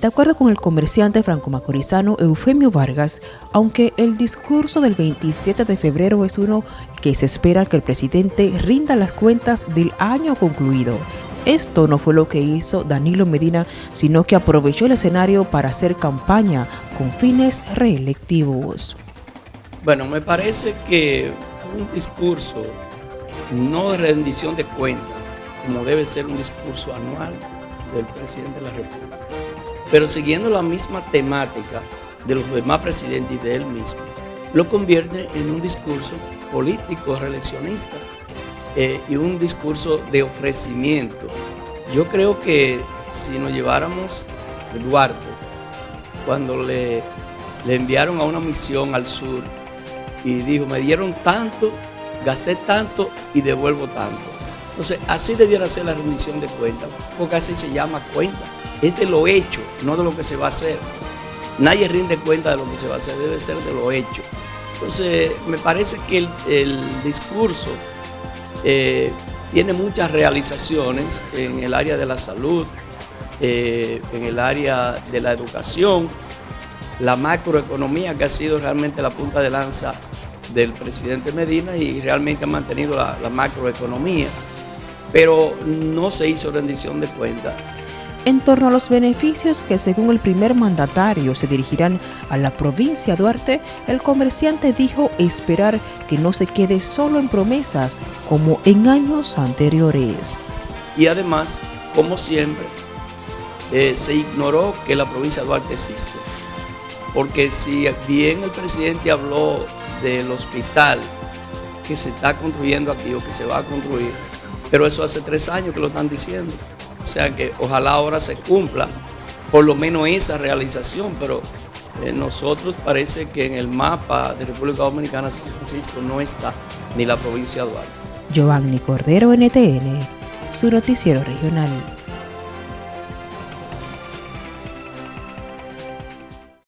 De acuerdo con el comerciante franco-macorizano Eufemio Vargas, aunque el discurso del 27 de febrero es uno que se espera que el presidente rinda las cuentas del año concluido, esto no fue lo que hizo Danilo Medina, sino que aprovechó el escenario para hacer campaña con fines reelectivos. Bueno, me parece que un discurso no de rendición de cuentas, como debe ser un discurso anual del presidente de la República, pero siguiendo la misma temática de los demás presidentes y de él mismo, lo convierte en un discurso político reeleccionista eh, y un discurso de ofrecimiento. Yo creo que si nos lleváramos Duarte, cuando le, le enviaron a una misión al sur y dijo, me dieron tanto, gasté tanto y devuelvo tanto. Entonces, así debiera ser la rendición de cuentas, porque así se llama cuenta es de lo hecho, no de lo que se va a hacer. Nadie rinde cuenta de lo que se va a hacer, debe ser de lo hecho. Entonces, me parece que el, discurso eh, tiene muchas realizaciones en el área de la salud, eh, en el área de la educación, la macroeconomía que ha sido realmente la punta de lanza del presidente Medina y realmente ha mantenido la, macroeconomía, pero no se hizo rendición de cuentas en torno a los beneficios que según el primer mandatario se dirigirán a la provincia de Duarte, el comerciante dijo esperar que no se quede solo en promesas como en años anteriores. Y además, como siempre, eh, se ignoró que la provincia de Duarte existe. Porque si bien el presidente habló del hospital que se está construyendo aquí o que se va a construir, pero eso hace tres años que lo están diciendo. O sea que ojalá ahora se cumpla por lo menos esa realización, pero eh, nosotros parece que en el mapa de República Dominicana San Francisco no está ni la provincia de Duarte. Giovanni Cordero, NTN, su noticiero regional.